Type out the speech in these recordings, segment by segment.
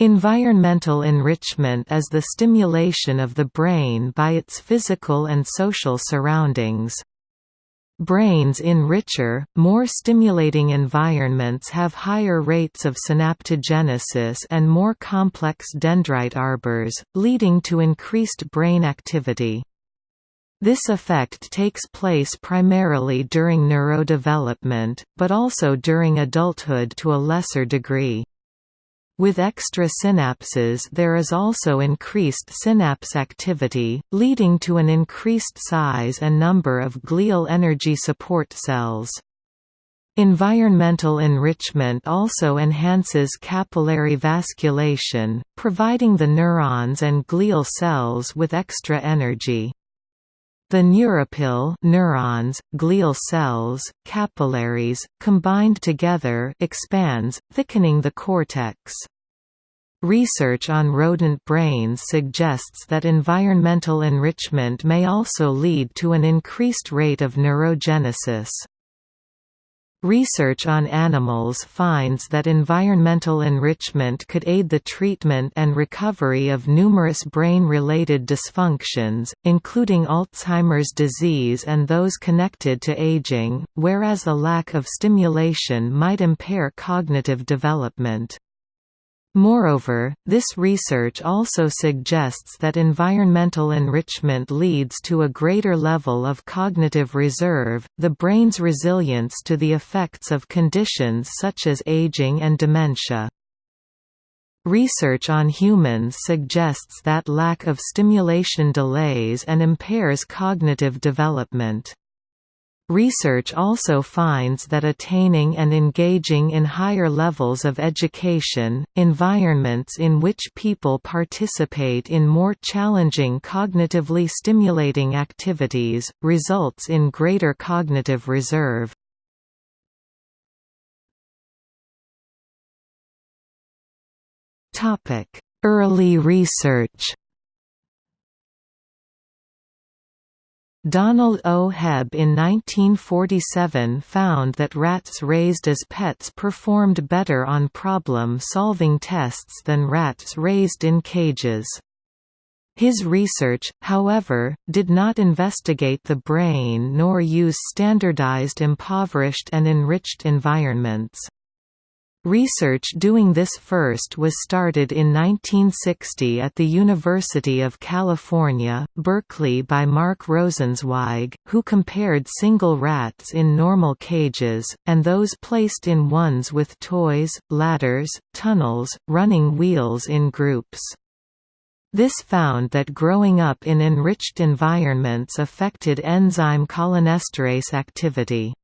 Environmental enrichment is the stimulation of the brain by its physical and social surroundings. Brains in richer, more stimulating environments have higher rates of synaptogenesis and more complex dendrite arbors, leading to increased brain activity. This effect takes place primarily during neurodevelopment, but also during adulthood to a lesser degree. With extra synapses there is also increased synapse activity, leading to an increased size and number of glial energy support cells. Environmental enrichment also enhances capillary vasculation, providing the neurons and glial cells with extra energy. The neuropil neurons, glial cells, capillaries, combined together expands, thickening the cortex. Research on rodent brains suggests that environmental enrichment may also lead to an increased rate of neurogenesis. Research on animals finds that environmental enrichment could aid the treatment and recovery of numerous brain-related dysfunctions, including Alzheimer's disease and those connected to aging, whereas a lack of stimulation might impair cognitive development. Moreover, this research also suggests that environmental enrichment leads to a greater level of cognitive reserve, the brain's resilience to the effects of conditions such as aging and dementia. Research on humans suggests that lack of stimulation delays and impairs cognitive development. Research also finds that attaining and engaging in higher levels of education, environments in which people participate in more challenging cognitively stimulating activities, results in greater cognitive reserve. Early research Donald O. Hebb in 1947 found that rats raised as pets performed better on problem-solving tests than rats raised in cages. His research, however, did not investigate the brain nor use standardized impoverished and enriched environments. Research doing this first was started in 1960 at the University of California, Berkeley by Mark Rosenzweig, who compared single rats in normal cages, and those placed in ones with toys, ladders, tunnels, running wheels in groups. This found that growing up in enriched environments affected enzyme cholinesterase activity.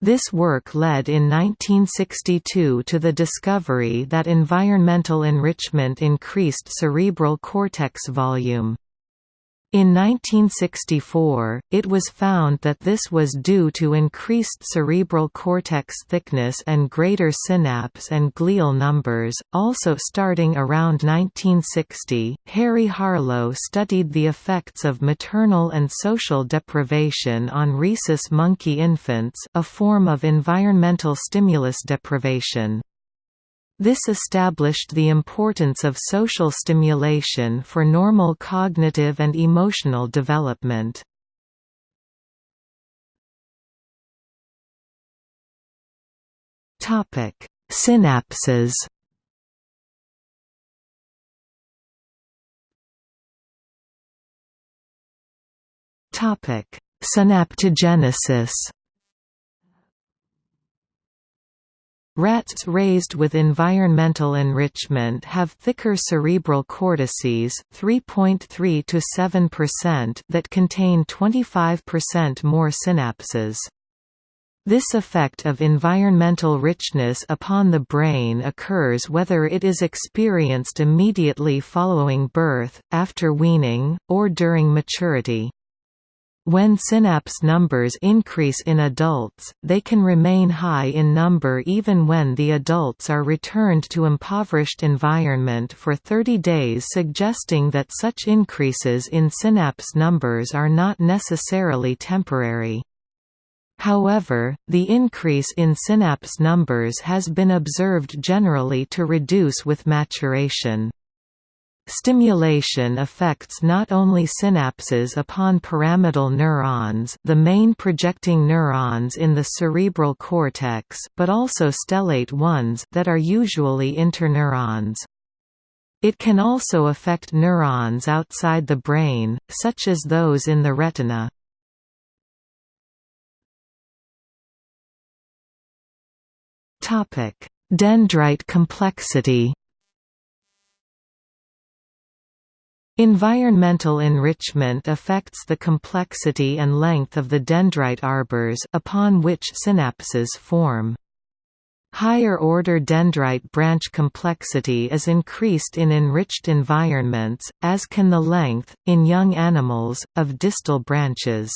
This work led in 1962 to the discovery that environmental enrichment increased cerebral cortex volume. In 1964, it was found that this was due to increased cerebral cortex thickness and greater synapse and glial numbers. Also, starting around 1960, Harry Harlow studied the effects of maternal and social deprivation on rhesus monkey infants, a form of environmental stimulus deprivation. This established the importance of social stimulation for normal cognitive and emotional development. Synapses Synaptogenesis Rats raised with environmental enrichment have thicker cerebral cortices 3.3 to 7% that contain 25% more synapses. This effect of environmental richness upon the brain occurs whether it is experienced immediately following birth, after weaning, or during maturity. When synapse numbers increase in adults, they can remain high in number even when the adults are returned to impoverished environment for 30 days suggesting that such increases in synapse numbers are not necessarily temporary. However, the increase in synapse numbers has been observed generally to reduce with maturation. Stimulation affects not only synapses upon pyramidal neurons the main projecting neurons in the cerebral cortex but also stellate ones that are usually interneurons. It can also affect neurons outside the brain, such as those in the retina. Dendrite complexity Environmental enrichment affects the complexity and length of the dendrite arbors upon which synapses form. Higher-order dendrite branch complexity is increased in enriched environments, as can the length, in young animals, of distal branches.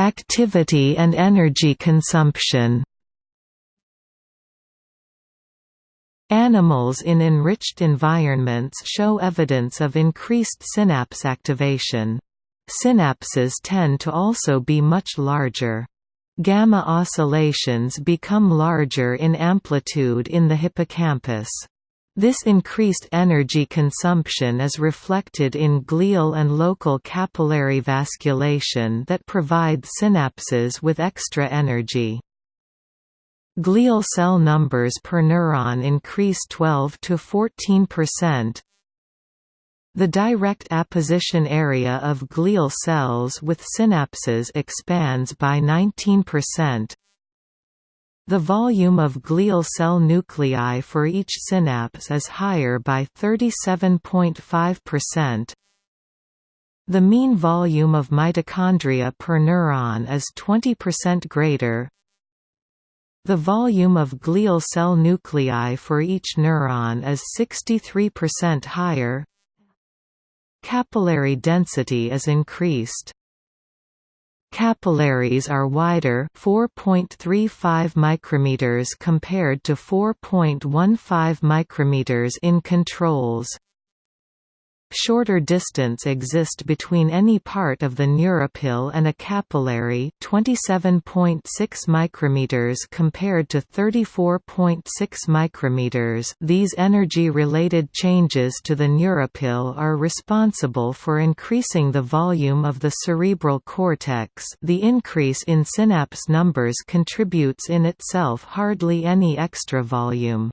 Activity and energy consumption Animals in enriched environments show evidence of increased synapse activation. Synapses tend to also be much larger. Gamma oscillations become larger in amplitude in the hippocampus. This increased energy consumption is reflected in glial and local capillary vasculation that provide synapses with extra energy. Glial cell numbers per neuron increase 12 to 14%. The direct apposition area of glial cells with synapses expands by 19%. The volume of glial cell nuclei for each synapse is higher by 37.5%. The mean volume of mitochondria per neuron is 20% greater. The volume of glial cell nuclei for each neuron is 63% higher. Capillary density is increased. Capillaries are wider 4.35 micrometers compared to 4.15 micrometers in controls. Shorter distance exist between any part of the neuropil and a capillary 27.6 micrometers compared to 34.6 micrometers these energy-related changes to the neuropil are responsible for increasing the volume of the cerebral cortex the increase in synapse numbers contributes in itself hardly any extra volume.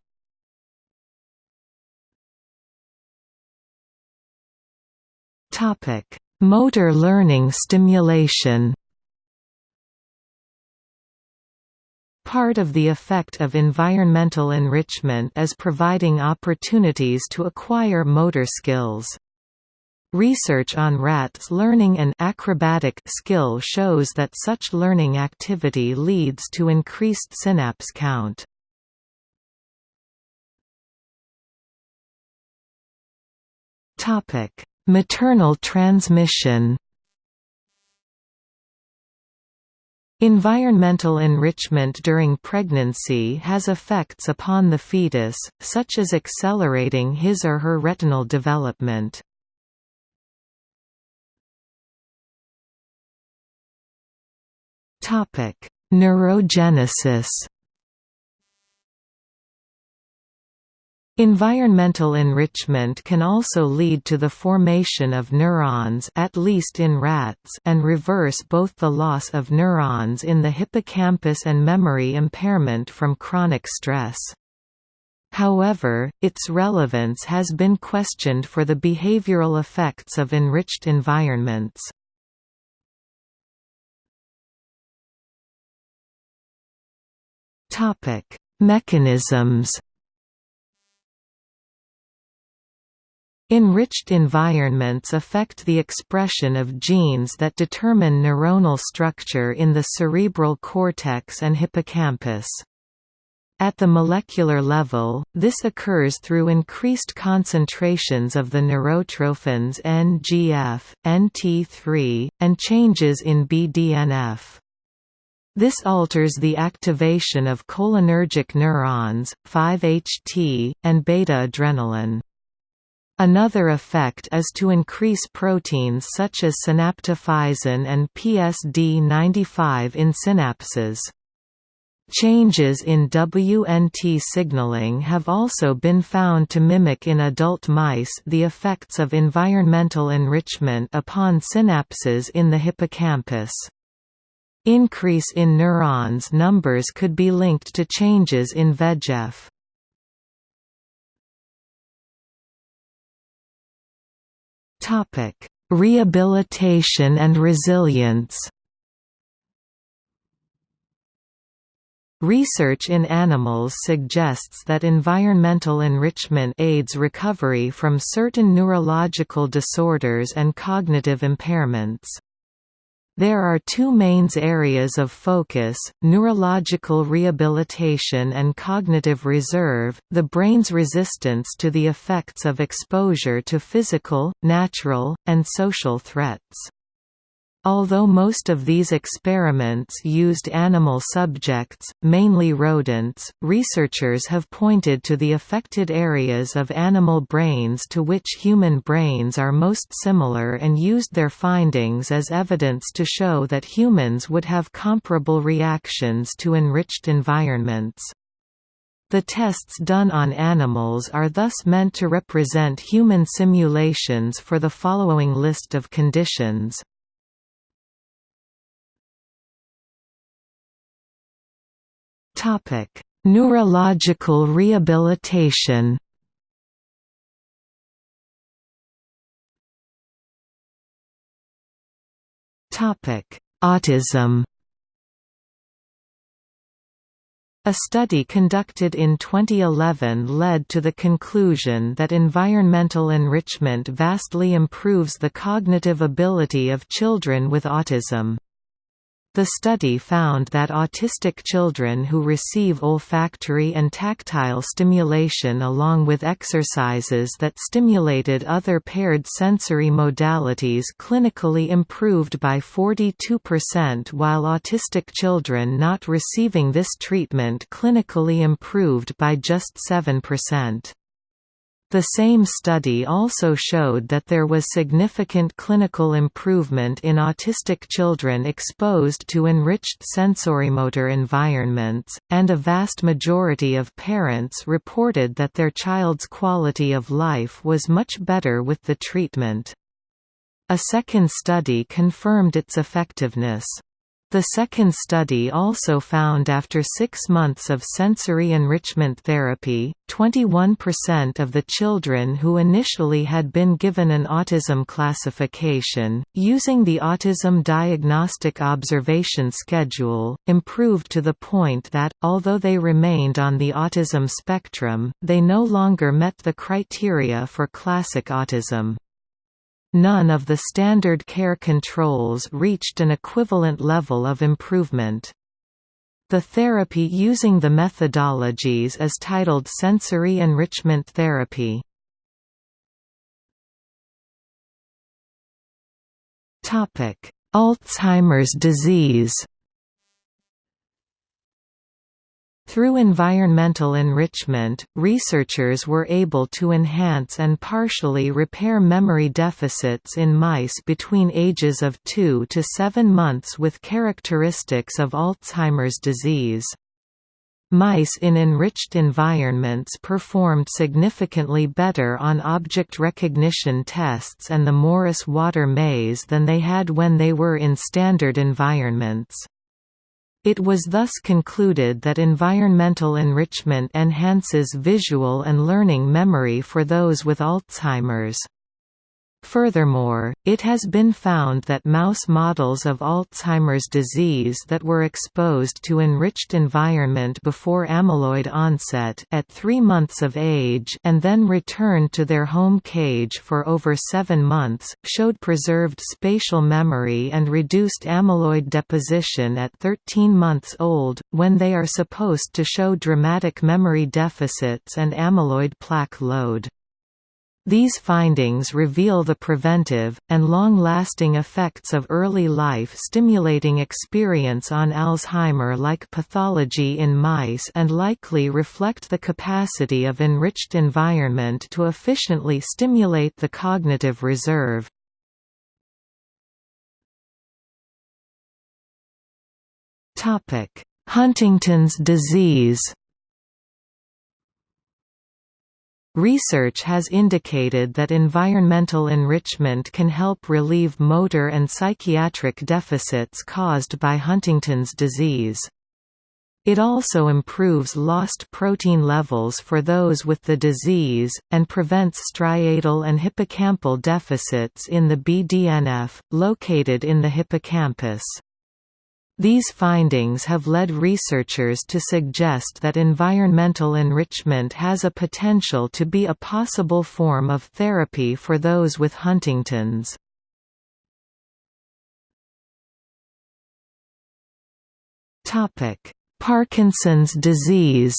Topic: Motor learning stimulation. Part of the effect of environmental enrichment is providing opportunities to acquire motor skills. Research on rats' learning and acrobatic skill shows that such learning activity leads to increased synapse count. Topic: Maternal transmission Environmental enrichment during pregnancy has effects upon the fetus, such as accelerating his or her retinal development. Neurogenesis Environmental enrichment can also lead to the formation of neurons at least in rats and reverse both the loss of neurons in the hippocampus and memory impairment from chronic stress. However, its relevance has been questioned for the behavioral effects of enriched environments. Mechanisms Enriched environments affect the expression of genes that determine neuronal structure in the cerebral cortex and hippocampus. At the molecular level, this occurs through increased concentrations of the neurotrophins NGF, NT3, and changes in BDNF. This alters the activation of cholinergic neurons, 5-HT, and beta-adrenaline. Another effect is to increase proteins such as synaptophysin and PSD95 in synapses. Changes in WNT signaling have also been found to mimic in adult mice the effects of environmental enrichment upon synapses in the hippocampus. Increase in neurons numbers could be linked to changes in VEGF. Rehabilitation and resilience Research in animals suggests that environmental enrichment aids recovery from certain neurological disorders and cognitive impairments. There are two main areas of focus, neurological rehabilitation and cognitive reserve, the brain's resistance to the effects of exposure to physical, natural, and social threats. Although most of these experiments used animal subjects, mainly rodents, researchers have pointed to the affected areas of animal brains to which human brains are most similar and used their findings as evidence to show that humans would have comparable reactions to enriched environments. The tests done on animals are thus meant to represent human simulations for the following list of conditions. Topic: Neurological rehabilitation. Topic: Autism. A study conducted in 2011 led to the conclusion that environmental enrichment vastly improves the cognitive ability of children with autism. The study found that autistic children who receive olfactory and tactile stimulation along with exercises that stimulated other paired sensory modalities clinically improved by 42% while autistic children not receiving this treatment clinically improved by just 7%. The same study also showed that there was significant clinical improvement in autistic children exposed to enriched sensorimotor environments, and a vast majority of parents reported that their child's quality of life was much better with the treatment. A second study confirmed its effectiveness. The second study also found after six months of sensory enrichment therapy, 21% of the children who initially had been given an autism classification, using the Autism Diagnostic Observation Schedule, improved to the point that, although they remained on the autism spectrum, they no longer met the criteria for classic autism. None of the standard care controls reached an equivalent level of improvement. The therapy using the methodologies is titled sensory enrichment therapy. Alzheimer's disease Through environmental enrichment, researchers were able to enhance and partially repair memory deficits in mice between ages of 2 to 7 months with characteristics of Alzheimer's disease. Mice in enriched environments performed significantly better on object recognition tests and the Morris-Water maze than they had when they were in standard environments. It was thus concluded that environmental enrichment enhances visual and learning memory for those with Alzheimer's. Furthermore, it has been found that mouse models of Alzheimer's disease that were exposed to enriched environment before amyloid onset at 3 months of age and then returned to their home cage for over 7 months, showed preserved spatial memory and reduced amyloid deposition at 13 months old, when they are supposed to show dramatic memory deficits and amyloid plaque load. These findings reveal the preventive, and long-lasting effects of early life stimulating experience on Alzheimer-like pathology in mice and likely reflect the capacity of enriched environment to efficiently stimulate the cognitive reserve. Huntington's disease Research has indicated that environmental enrichment can help relieve motor and psychiatric deficits caused by Huntington's disease. It also improves lost protein levels for those with the disease, and prevents striatal and hippocampal deficits in the BDNF, located in the hippocampus. These findings have led researchers to suggest that environmental enrichment has a potential to be a possible form of therapy for those with Huntington's. Parkinson's disease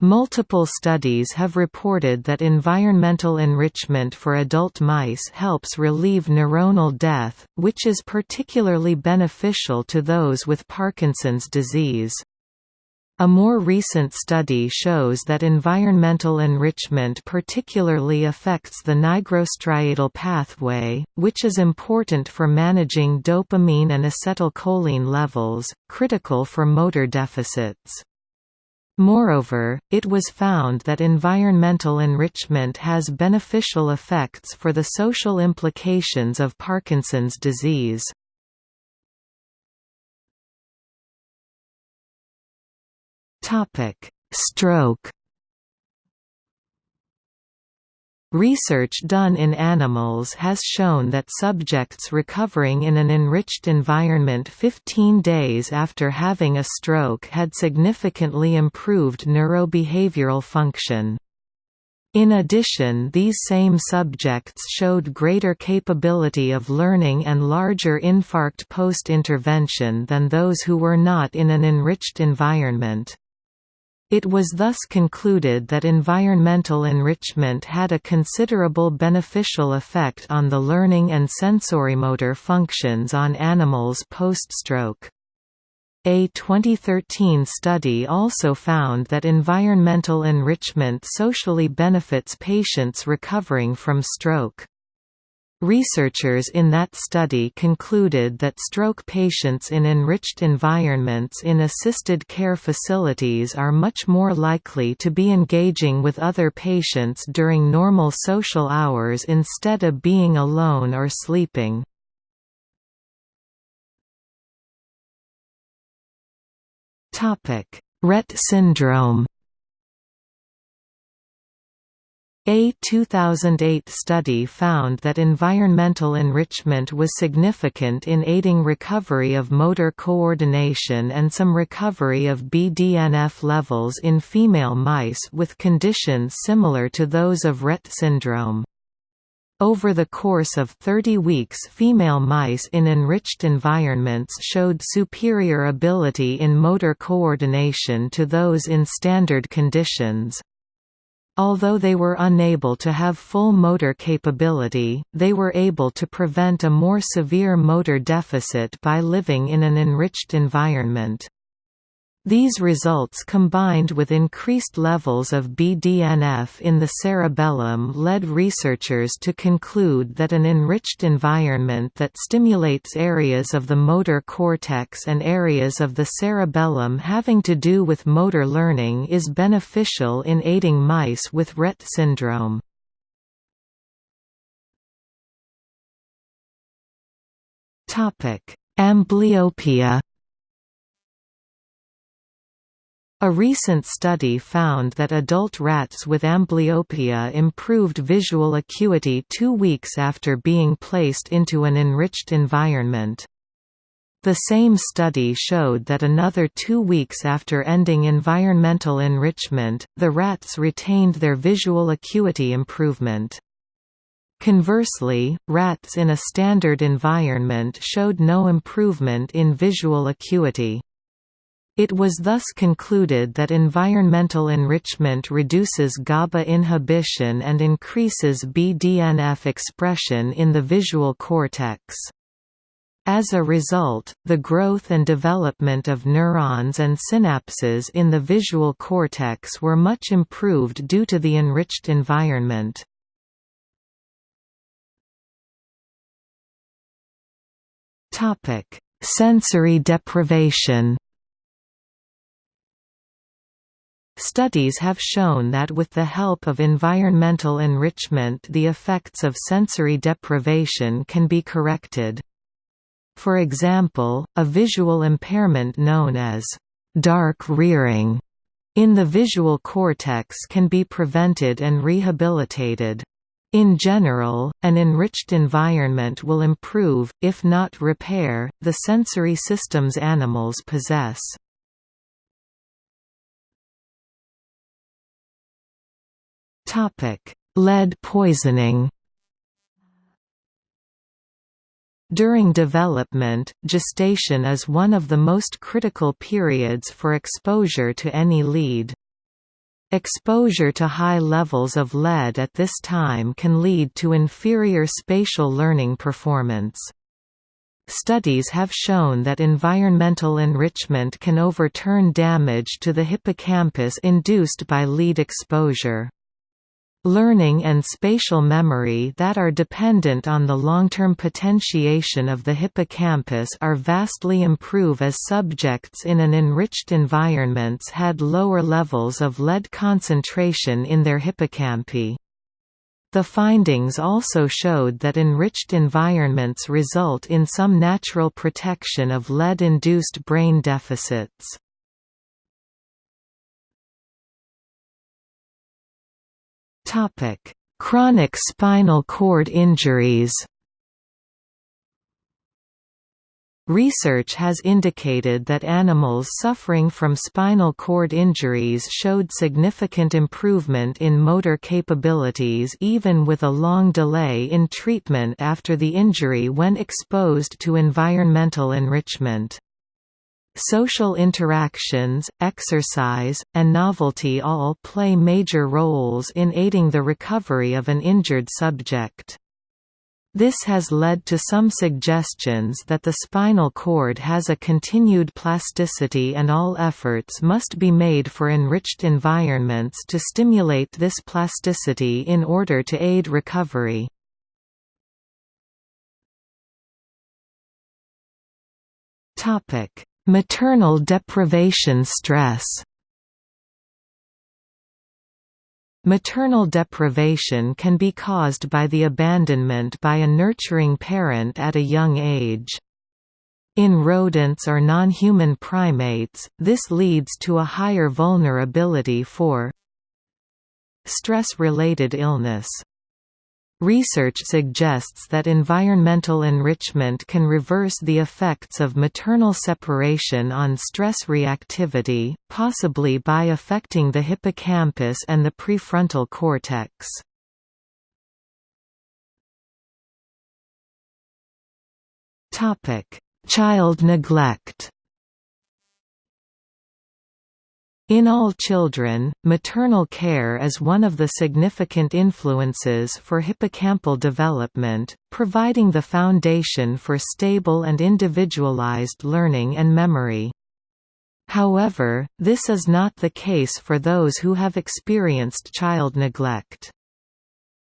Multiple studies have reported that environmental enrichment for adult mice helps relieve neuronal death, which is particularly beneficial to those with Parkinson's disease. A more recent study shows that environmental enrichment particularly affects the nigrostriatal pathway, which is important for managing dopamine and acetylcholine levels, critical for motor deficits. Moreover, it was found that environmental enrichment has beneficial effects for the social implications of Parkinson's disease. Stroke Research done in animals has shown that subjects recovering in an enriched environment 15 days after having a stroke had significantly improved neurobehavioral function. In addition these same subjects showed greater capability of learning and larger infarct post-intervention than those who were not in an enriched environment. It was thus concluded that environmental enrichment had a considerable beneficial effect on the learning and sensorimotor functions on animals post-stroke. A 2013 study also found that environmental enrichment socially benefits patients recovering from stroke. Researchers in that study concluded that stroke patients in enriched environments in assisted care facilities are much more likely to be engaging with other patients during normal social hours instead of being alone or sleeping. Rett syndrome A 2008 study found that environmental enrichment was significant in aiding recovery of motor coordination and some recovery of BDNF levels in female mice with conditions similar to those of Rett syndrome. Over the course of 30 weeks female mice in enriched environments showed superior ability in motor coordination to those in standard conditions. Although they were unable to have full motor capability, they were able to prevent a more severe motor deficit by living in an enriched environment. These results combined with increased levels of BDNF in the cerebellum led researchers to conclude that an enriched environment that stimulates areas of the motor cortex and areas of the cerebellum having to do with motor learning is beneficial in aiding mice with Rett syndrome. Amblyopia A recent study found that adult rats with amblyopia improved visual acuity two weeks after being placed into an enriched environment. The same study showed that another two weeks after ending environmental enrichment, the rats retained their visual acuity improvement. Conversely, rats in a standard environment showed no improvement in visual acuity. It was thus concluded that environmental enrichment reduces GABA inhibition and increases BDNF expression in the visual cortex. As a result, the growth and development of neurons and synapses in the visual cortex were much improved due to the enriched environment. Sensory deprivation Studies have shown that with the help of environmental enrichment the effects of sensory deprivation can be corrected. For example, a visual impairment known as dark rearing in the visual cortex can be prevented and rehabilitated. In general, an enriched environment will improve, if not repair, the sensory systems animals possess. Topic: Lead poisoning. During development, gestation is one of the most critical periods for exposure to any lead. Exposure to high levels of lead at this time can lead to inferior spatial learning performance. Studies have shown that environmental enrichment can overturn damage to the hippocampus induced by lead exposure. Learning and spatial memory that are dependent on the long-term potentiation of the hippocampus are vastly improve as subjects in an enriched environments had lower levels of lead concentration in their hippocampi. The findings also showed that enriched environments result in some natural protection of lead-induced brain deficits. Topic: Chronic spinal cord injuries. Research has indicated that animals suffering from spinal cord injuries showed significant improvement in motor capabilities even with a long delay in treatment after the injury when exposed to environmental enrichment. Social interactions, exercise, and novelty all play major roles in aiding the recovery of an injured subject. This has led to some suggestions that the spinal cord has a continued plasticity and all efforts must be made for enriched environments to stimulate this plasticity in order to aid recovery. Maternal deprivation stress Maternal deprivation can be caused by the abandonment by a nurturing parent at a young age. In rodents or non-human primates, this leads to a higher vulnerability for stress-related illness. Research suggests that environmental enrichment can reverse the effects of maternal separation on stress reactivity, possibly by affecting the hippocampus and the prefrontal cortex. Child neglect In all children, maternal care is one of the significant influences for hippocampal development, providing the foundation for stable and individualized learning and memory. However, this is not the case for those who have experienced child neglect.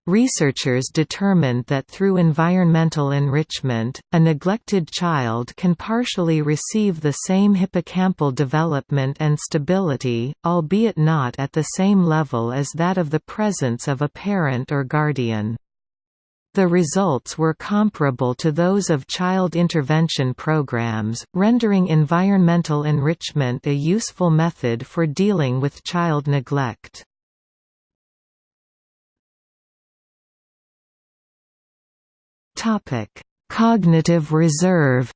Researchers determined that through environmental enrichment, a neglected child can partially receive the same hippocampal development and stability, albeit not at the same level as that of the presence of a parent or guardian. The results were comparable to those of child intervention programs, rendering environmental enrichment a useful method for dealing with child neglect. Topic: Cognitive reserve.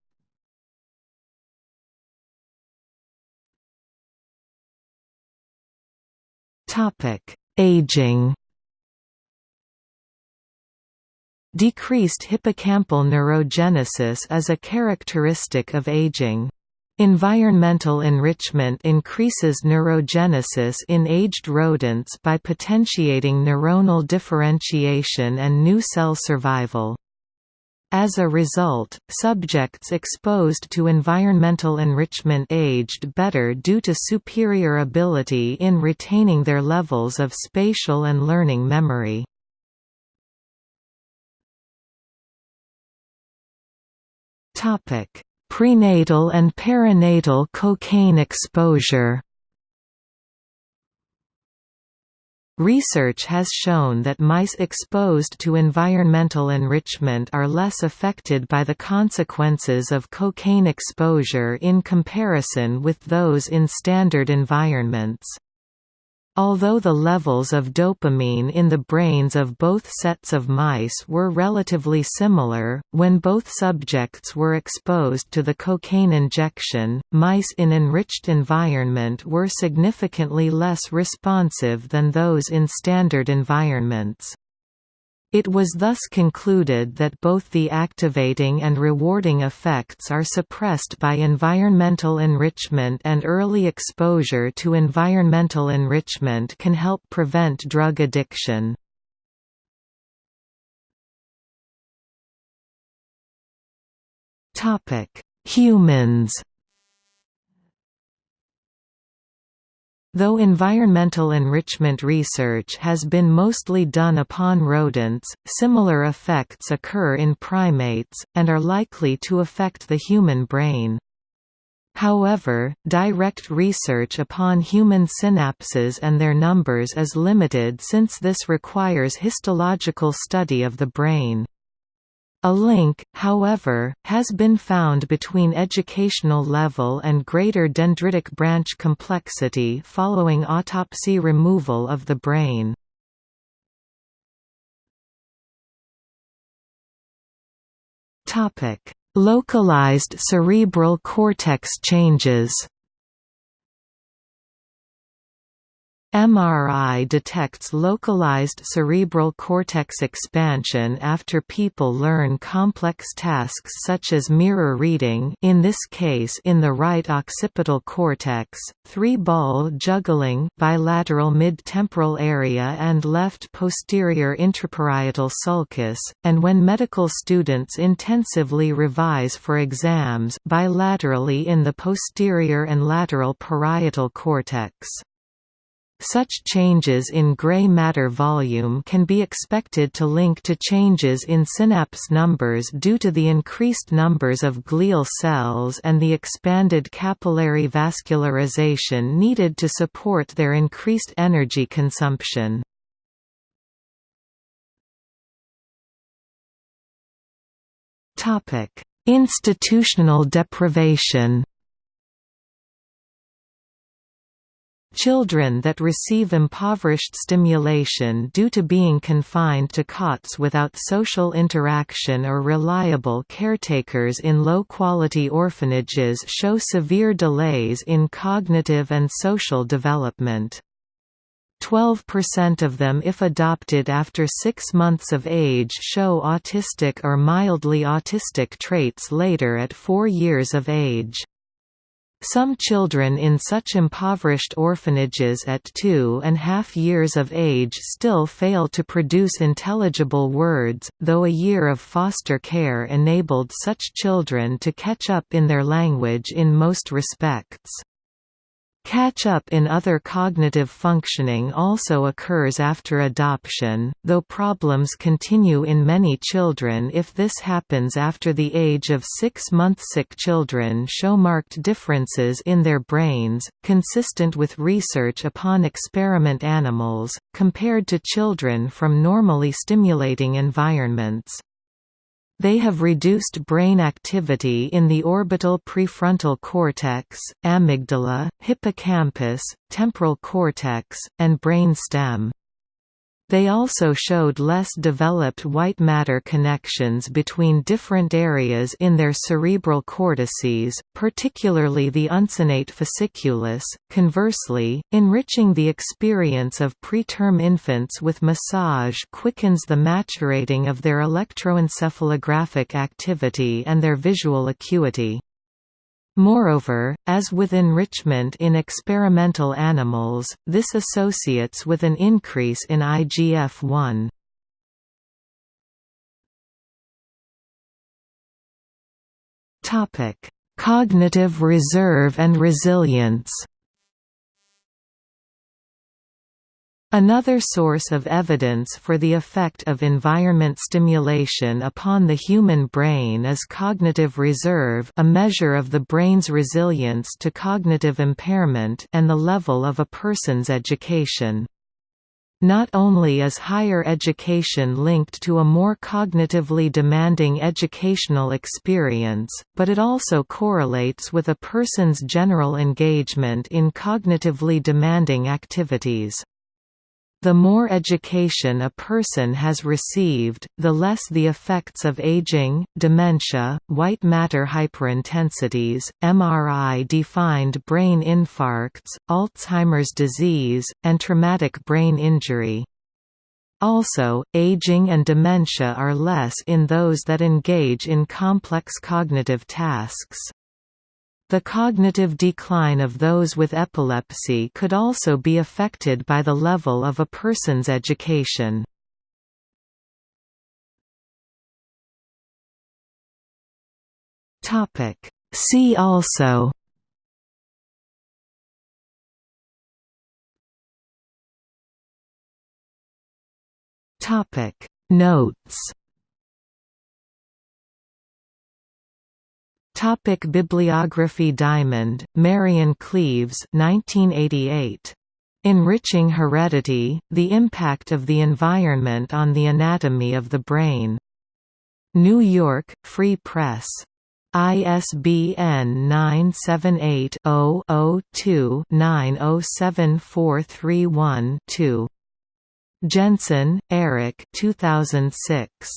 Topic: Aging. Decreased hippocampal neurogenesis is a characteristic of aging. Environmental enrichment increases neurogenesis in aged rodents by potentiating neuronal differentiation and new cell survival. As a result, subjects exposed to environmental enrichment aged better due to superior ability in retaining their levels of spatial and learning memory. Prenatal and perinatal cocaine exposure Research has shown that mice exposed to environmental enrichment are less affected by the consequences of cocaine exposure in comparison with those in standard environments. Although the levels of dopamine in the brains of both sets of mice were relatively similar, when both subjects were exposed to the cocaine injection, mice in enriched environment were significantly less responsive than those in standard environments. It was thus concluded that both the activating and rewarding effects are suppressed by environmental enrichment and early exposure to environmental enrichment can help prevent drug addiction. Humans Though environmental enrichment research has been mostly done upon rodents, similar effects occur in primates, and are likely to affect the human brain. However, direct research upon human synapses and their numbers is limited since this requires histological study of the brain. A link, however, has been found between educational level and greater dendritic branch complexity following autopsy removal of the brain. Localized cerebral cortex changes MRI detects localized cerebral cortex expansion after people learn complex tasks such as mirror reading in this case in the right occipital cortex, three-ball juggling bilateral mid-temporal area and left posterior intraparietal sulcus, and when medical students intensively revise for exams bilaterally in the posterior and lateral parietal cortex. Such changes in gray matter volume can be expected to link to changes in synapse numbers due to the increased numbers of glial cells and the expanded capillary vascularization needed to support their increased energy consumption. Institutional deprivation Children that receive impoverished stimulation due to being confined to cots without social interaction or reliable caretakers in low-quality orphanages show severe delays in cognitive and social development. 12% of them if adopted after six months of age show autistic or mildly autistic traits later at four years of age. Some children in such impoverished orphanages at two and half years of age still fail to produce intelligible words, though a year of foster care enabled such children to catch up in their language in most respects. Catch-up in other cognitive functioning also occurs after adoption, though problems continue in many children if this happens after the age of six months. Sick children show marked differences in their brains, consistent with research upon experiment animals, compared to children from normally stimulating environments. They have reduced brain activity in the orbital prefrontal cortex, amygdala, hippocampus, temporal cortex, and brain stem. They also showed less developed white matter connections between different areas in their cerebral cortices, particularly the uncinate fasciculus. Conversely, enriching the experience of preterm infants with massage quickens the maturating of their electroencephalographic activity and their visual acuity. Moreover, as with enrichment in experimental animals, this associates with an increase in IGF-1. Cognitive reserve and resilience Another source of evidence for the effect of environment stimulation upon the human brain is cognitive reserve a measure of the brain's resilience to cognitive impairment and the level of a person's education. Not only is higher education linked to a more cognitively demanding educational experience, but it also correlates with a person's general engagement in cognitively demanding activities. The more education a person has received, the less the effects of aging, dementia, white matter hyperintensities, MRI-defined brain infarcts, Alzheimer's disease, and traumatic brain injury. Also, aging and dementia are less in those that engage in complex cognitive tasks. The cognitive decline of those with epilepsy could also be affected by the level of a person's education. See also Notes Topic Bibliography Diamond, Marian Cleeves 1988. Enriching Heredity, The Impact of the Environment on the Anatomy of the Brain. New York, Free Press. ISBN 978 0 2 907431 Jensen, Eric 2006.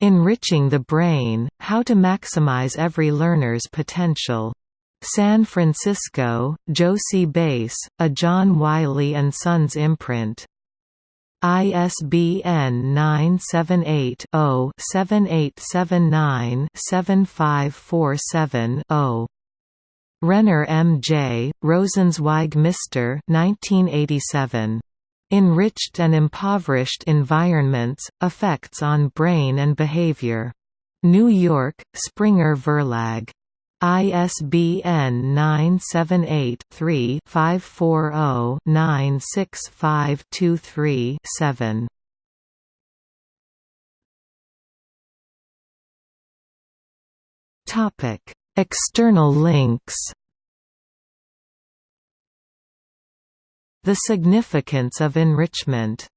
Enriching the Brain, How to Maximize Every Learner's Potential. San Francisco, Jossey-Bass, a John Wiley & Sons imprint. ISBN 978-0-7879-7547-0. Renner M. J., Rosenzweig Mr. 1987. Enriched and impoverished environments, effects on brain and behavior. New York, Springer Verlag. ISBN 978-3-540-96523-7. External links The significance of enrichment